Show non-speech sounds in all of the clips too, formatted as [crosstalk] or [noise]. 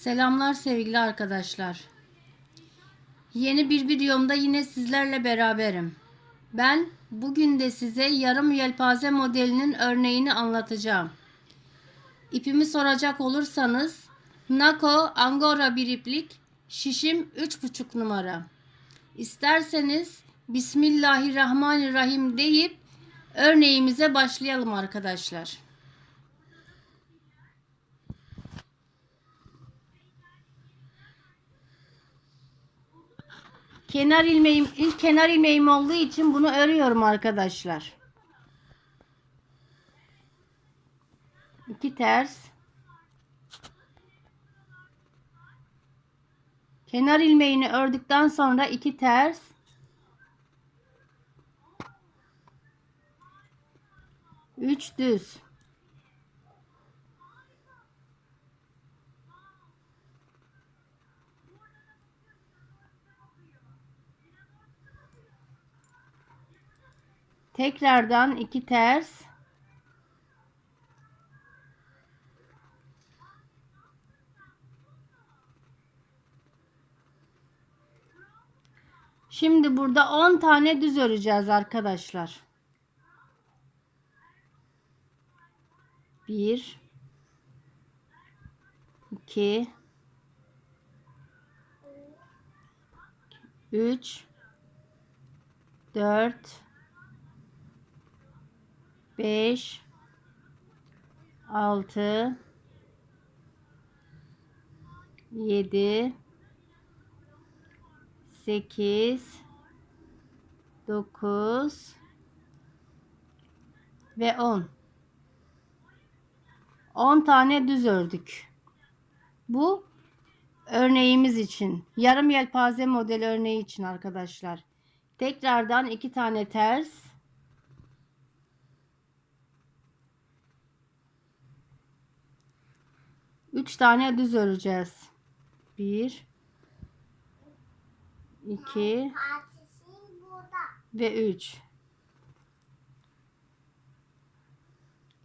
Selamlar sevgili arkadaşlar. Yeni bir videomda yine sizlerle beraberim. Ben bugün de size yarım yelpaze modelinin örneğini anlatacağım. İpimi soracak olursanız Nako Angora bir iplik şişim 3,5 numara. İsterseniz Bismillahirrahmanirrahim deyip örneğimize başlayalım arkadaşlar. Kenar ilmeğim ilk kenar ilmeğim olduğu için bunu örüyorum arkadaşlar. İki ters. Kenar ilmeğini ördükten sonra iki ters. Üç düz. Tekrardan iki ters. Şimdi burada 10 tane düz öreceğiz arkadaşlar. 1 2 3 4 5 6 7 8 9 ve 10 10 tane düz ördük. Bu örneğimiz için. Yarım yelpaze model örneği için arkadaşlar. Tekrardan iki tane ters. Üç tane düz öreceğiz. Bir, iki ve üç.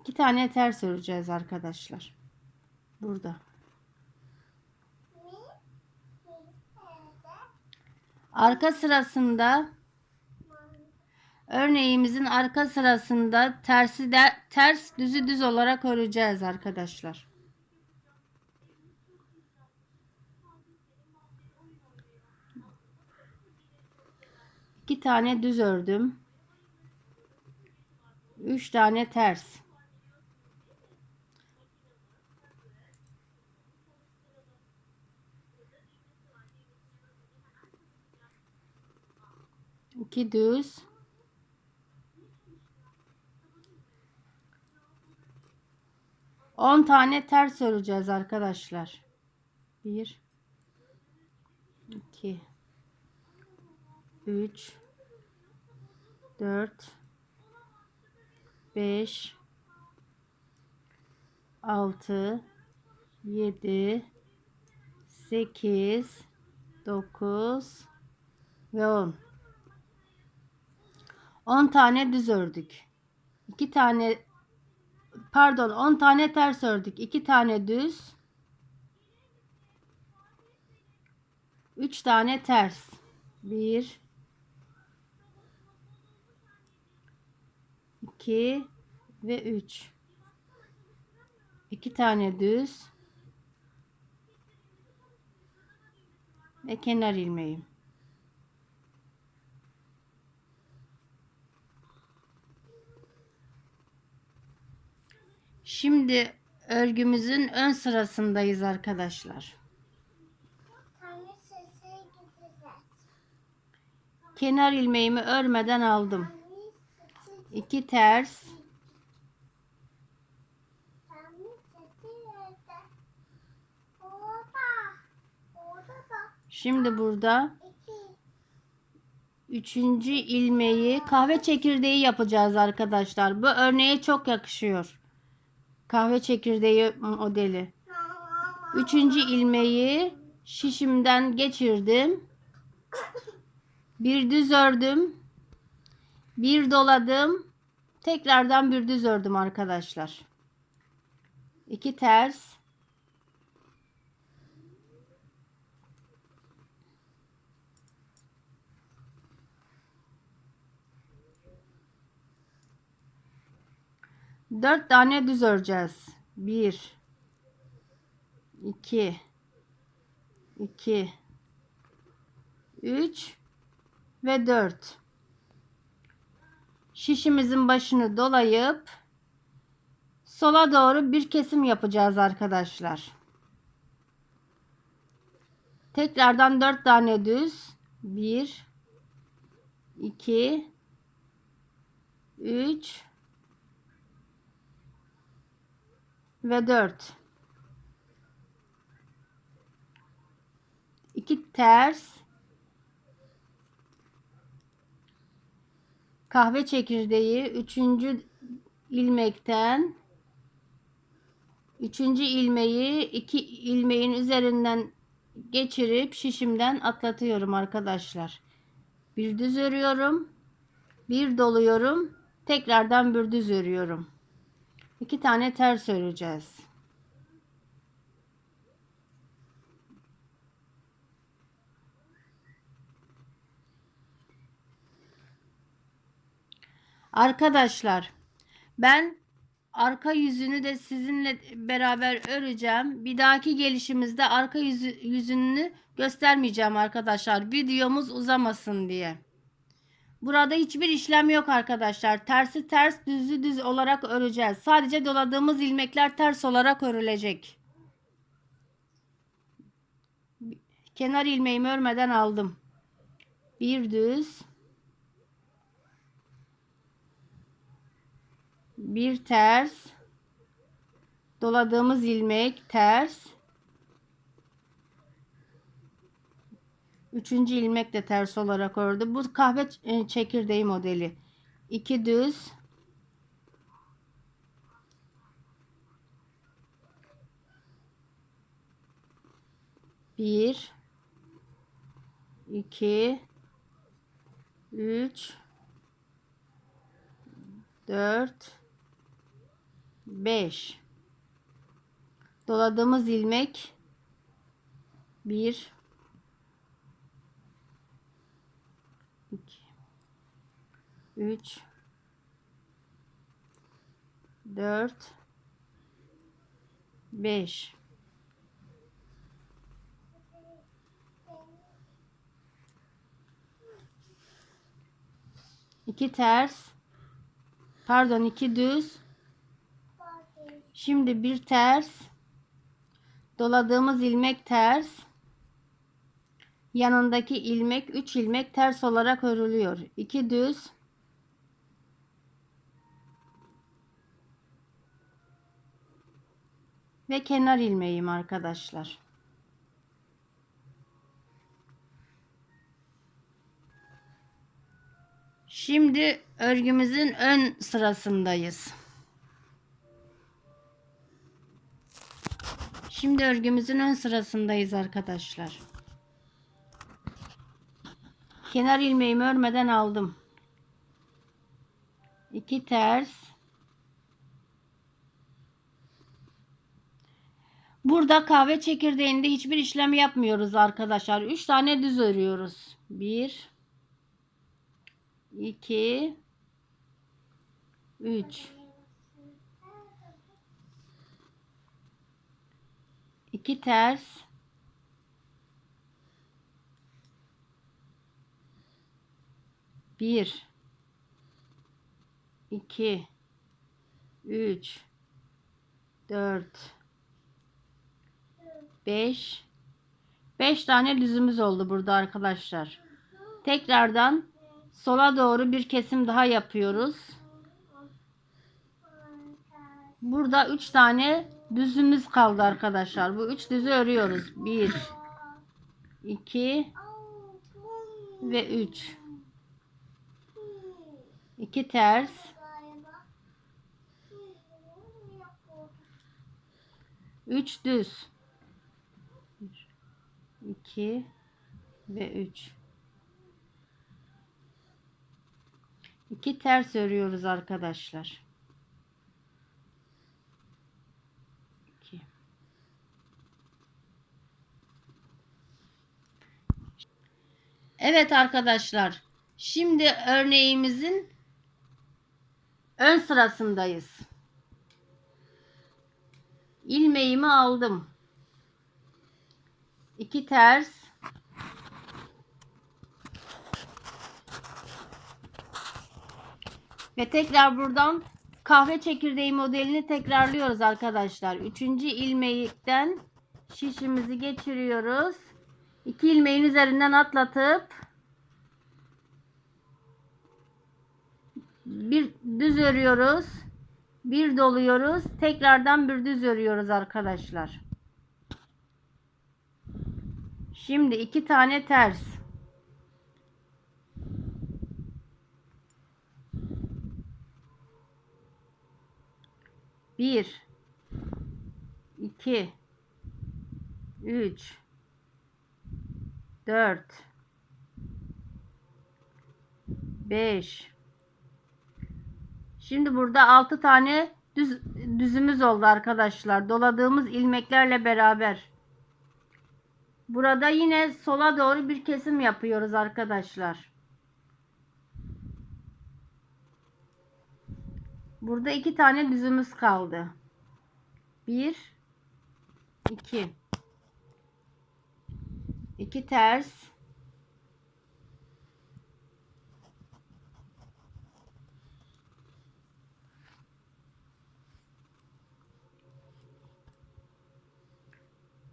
İki tane ters öreceğiz arkadaşlar. Burada. Arka sırasında örneğimizin arka sırasında tersi de ters düzü düz olarak öreceğiz arkadaşlar. İki tane düz ördüm. Üç tane ters. İki düz. On tane ters öreceğiz arkadaşlar. Bir. iki. 3 4 5 6 7 8 9 ve 10 10 tane düz ördük. 2 tane pardon 10 tane ters ördük. 2 tane düz. 3 tane ters. 1 2 ve 3 2 tane düz ve kenar ilmeğim şimdi örgümüzün ön sırasındayız arkadaşlar. Kenar ilmeğimi örmeden aldım 2 ters Şimdi burada üçüncü ilmeği kahve çekirdeği yapacağız arkadaşlar. Bu örneğe çok yakışıyor. Kahve çekirdeği modeli. Üçüncü ilmeği şişimden geçirdim. Bir düz ördüm. Bir doladım. Tekrardan bir düz ördüm arkadaşlar. 2 ters. Dört tane düz öreceğiz. Bir, iki, iki, üç ve dört şişimizin başını dolayıp sola doğru bir kesim yapacağız arkadaşlar. Tekrardan 4 tane düz. 1 2 3 ve 4 2 ters kahve çekirdeği 3. ilmekten 3. ilmeği 2 ilmeğin üzerinden geçirip şişimden atlatıyorum arkadaşlar. Bir düz örüyorum. Bir doluyorum. Tekrardan bir düz örüyorum. İki tane ters öreceğiz. Arkadaşlar ben arka yüzünü de sizinle beraber öreceğim. Bir dahaki gelişimizde arka yüzü, yüzünü göstermeyeceğim arkadaşlar. Videomuz uzamasın diye. Burada hiçbir işlem yok arkadaşlar. Tersi ters, düzü düz olarak öreceğiz. Sadece doladığımız ilmekler ters olarak örülecek. Kenar ilmeğimi örmeden aldım. Bir düz. Bir ters. Doladığımız ilmek ters. Üçüncü ilmek de ters olarak ördü. Bu kahve e, çekirdeği modeli. İki düz. Bir. iki, Üç. Dört. Beş. Doladığımız ilmek. Bir. 3 4 5 2 ters pardon iki düz şimdi bir ters doladığımız ilmek ters yanındaki ilmek 3 ilmek ters olarak örülüyor 2 düz ve kenar ilmeğim arkadaşlar. Şimdi örgümüzün ön sırasındayız. Şimdi örgümüzün ön sırasındayız arkadaşlar. Kenar ilmeğimi örmeden aldım. 2 ters Burada kahve çekirdeğinde hiçbir işlem yapmıyoruz arkadaşlar. 3 tane düz örüyoruz. 1 2 3 2 ters. Bir. İki. Üç. Dört. 5 5 tane düzümüz oldu burada arkadaşlar. Tekrardan sola doğru bir kesim daha yapıyoruz. Burada 3 tane düzümüz kaldı arkadaşlar. Bu 3 düzü örüyoruz. 1 2 ve 3 2 ters. 3 düz. 2 ve 3 2 ters örüyoruz arkadaşlar 2 Evet arkadaşlar şimdi örneğimizin ön sırasındayız ilmeğimi aldım. 2 ters ve tekrar buradan kahve çekirdeği modelini tekrarlıyoruz arkadaşlar. Üçüncü ilmekten şişimizi geçiriyoruz. İki ilmeğin üzerinden atlatıp bir düz örüyoruz. Bir doluyoruz. Tekrardan bir düz örüyoruz arkadaşlar. Şimdi iki tane ters. Bir, iki, üç, dört, beş. Şimdi burada altı tane düz, düzümüz oldu arkadaşlar. Doladığımız ilmeklerle beraber. Burada yine sola doğru bir kesim yapıyoruz arkadaşlar. Burada iki tane düzümüz kaldı. Bir, iki. İki ters.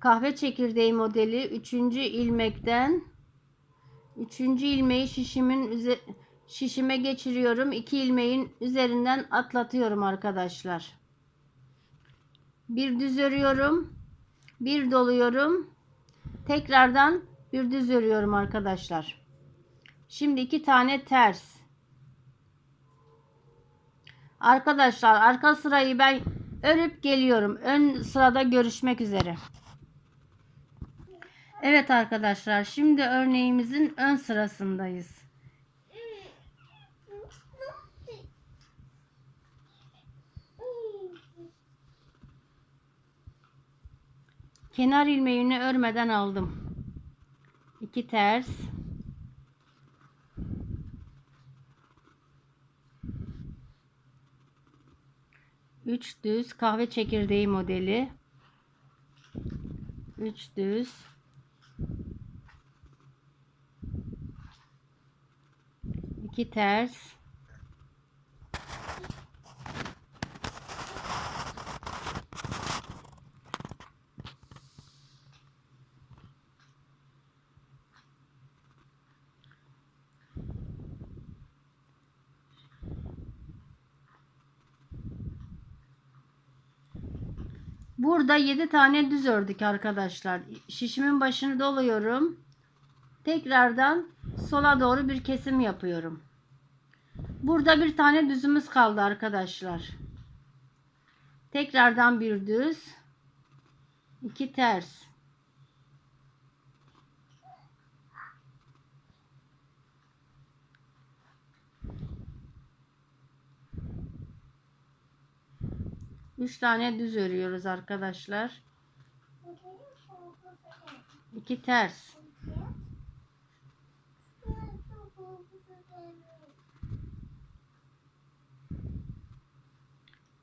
Kahve çekirdeği modeli 3. ilmekten 3. ilmeği şişimin şişime geçiriyorum. 2 ilmeğin üzerinden atlatıyorum arkadaşlar. Bir düz örüyorum. Bir doluyorum. Tekrardan bir düz örüyorum arkadaşlar. Şimdi iki tane ters. Arkadaşlar arka sırayı ben örüp geliyorum. Ön sırada görüşmek üzere. Evet arkadaşlar şimdi örneğimizin ön sırasındayız. Kenar ilmeğini örmeden aldım. 2 ters. Üç düz kahve çekirdeği modeli. Üç düz. iki ters. Burada 7 tane düz ördük arkadaşlar. Şişimin başını doluyorum. Tekrardan sola doğru bir kesim yapıyorum. Burada bir tane düzümüz kaldı arkadaşlar. Tekrardan bir düz. iki ters. Üç tane düz örüyoruz arkadaşlar. İki ters.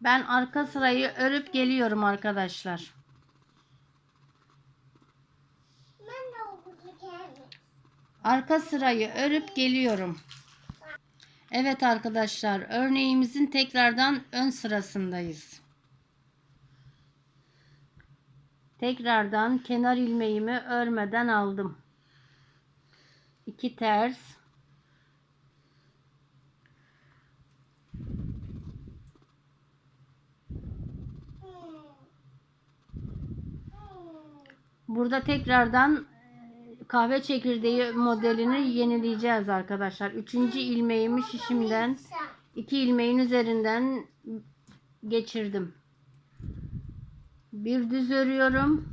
Ben arka sırayı örüp geliyorum arkadaşlar. Arka sırayı örüp geliyorum. Evet arkadaşlar örneğimizin tekrardan ön sırasındayız. Tekrardan kenar ilmeğimi örmeden aldım. 2 ters Burada tekrardan kahve çekirdeği modelini yenileyeceğiz arkadaşlar. Üçüncü ilmeğimi şişimden iki ilmeğin üzerinden geçirdim. Bir düz örüyorum.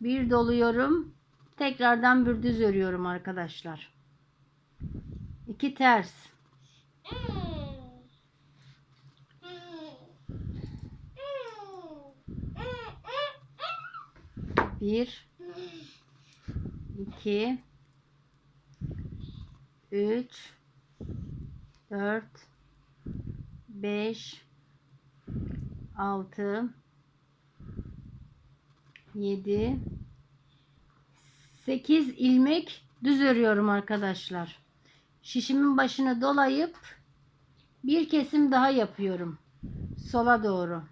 Bir doluyorum. Tekrardan bir düz örüyorum arkadaşlar. İki ters. Bir, iki, üç, dört, beş, altı, 7 8 ilmek düz örüyorum arkadaşlar. Şişimin başını dolayıp bir kesim daha yapıyorum. Sola doğru.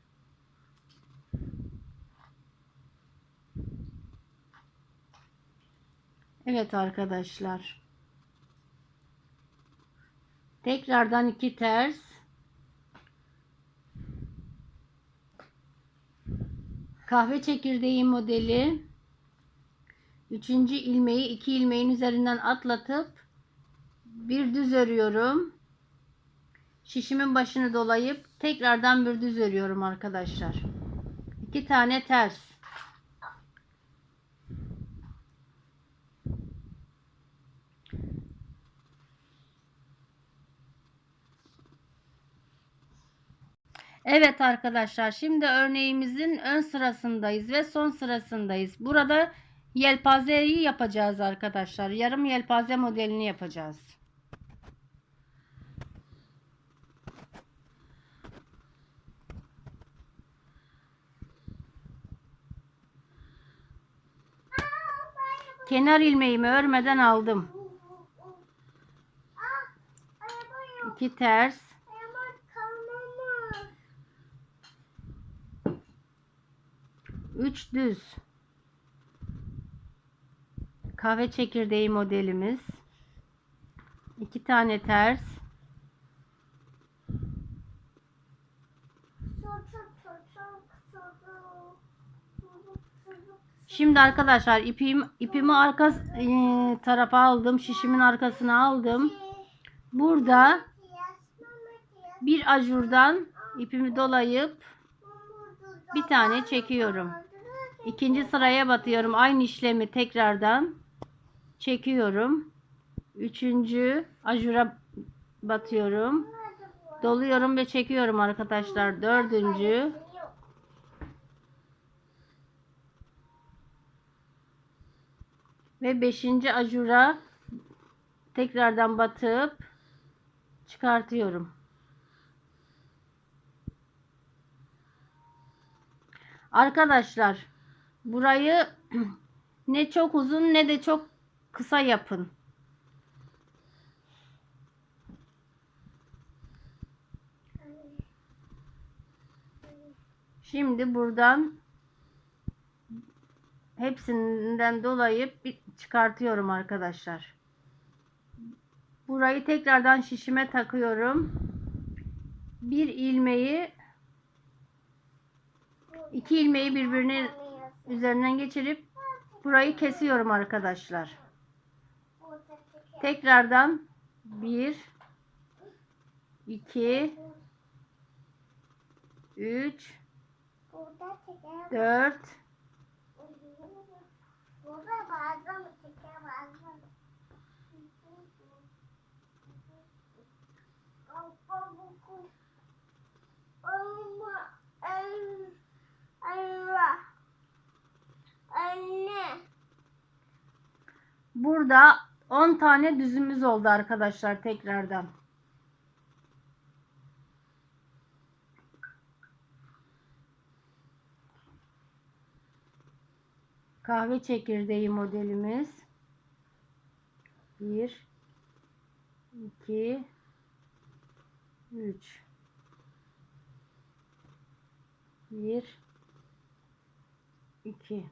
Evet arkadaşlar. Tekrardan iki ters. Kahve çekirdeği modeli. Üçüncü ilmeği iki ilmeğin üzerinden atlatıp bir düz örüyorum. Şişimin başını dolayıp tekrardan bir düz örüyorum arkadaşlar. İki tane ters. Evet arkadaşlar şimdi örneğimizin ön sırasındayız ve son sırasındayız. Burada yelpazeyi yapacağız arkadaşlar. Yarım yelpaze modelini yapacağız. Kenar ilmeğimi örmeden aldım. İki ters. Üç düz. Kahve çekirdeği modelimiz. İki tane ters. Şimdi arkadaşlar ipim ipimi arka e, tarafa aldım. Şişimin arkasına aldım. Burada bir ajurdan ipimi dolayıp bir tane çekiyorum. İkinci sıraya batıyorum. Aynı işlemi tekrardan çekiyorum. Üçüncü ajura batıyorum. Doluyorum ve çekiyorum arkadaşlar. Dördüncü. Ve beşinci ajura tekrardan batıp çıkartıyorum. Arkadaşlar burayı [clears throat] ne çok uzun ne de çok kısa yapın. Şimdi buradan hepsinden dolayıp bir çıkartıyorum arkadaşlar. Burayı tekrardan şişime takıyorum. Bir ilmeği iki ilmeği birbirine üzerinden geçirip burayı kesiyorum arkadaşlar. Tekrardan 1 2 3 4 Burada bazen mi çeker bazen mi? Ama Allah anne Burada 10 tane düzümüz oldu arkadaşlar tekrardan. Kahve çekirdeği modelimiz. 1 2 3 1 2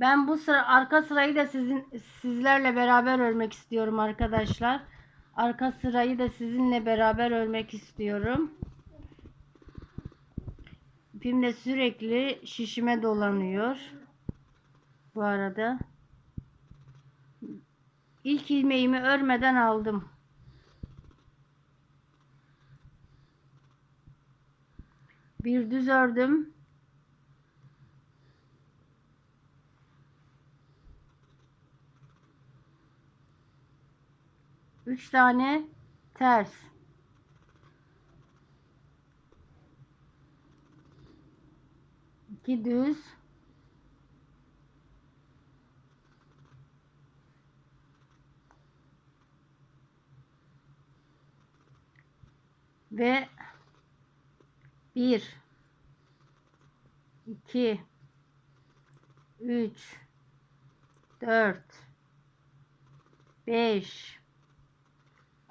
Ben bu sıra arka sırayı da sizin sizlerle beraber örmek istiyorum arkadaşlar. Arka sırayı da sizinle beraber örmek istiyorum. İpim de sürekli şişime dolanıyor. Bu arada. İlk ilmeğimi örmeden aldım. Bir düz ördüm. Üç tane ters. İki düz. Ve bir 2 3 4 5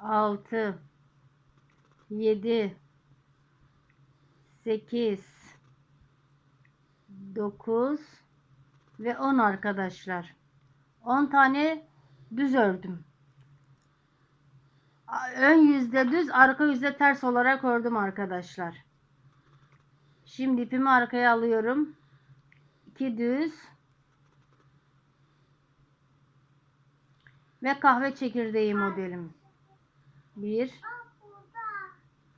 6 7 8 9 ve 10 arkadaşlar. 10 tane düz ördüm. Ön yüzde düz, arka yüzde ters olarak ördüm arkadaşlar. Şimdi ipimi arkaya alıyorum. 2 düz ve kahve çekirdeği modelim. 1 Aa, burada.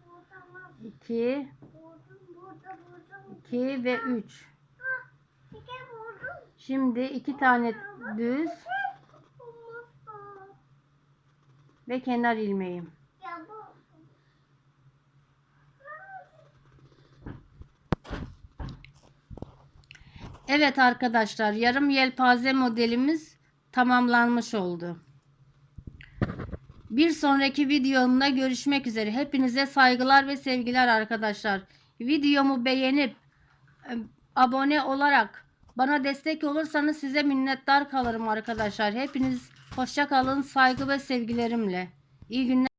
Burada mı? 2 Buldum, burada, buldum. 2 ve 3. Ha, teke buldum. Şimdi iki tane düz ve kenar bu. Evet arkadaşlar yarım yelpaze modelimiz tamamlanmış oldu. Bir sonraki videomda görüşmek üzere. Hepinize saygılar ve sevgiler arkadaşlar. Videomu beğenip e, abone olarak bana destek olursanız size minnettar kalırım arkadaşlar. Hepiniz hoşça kalın saygı ve sevgilerimle. İyi günler.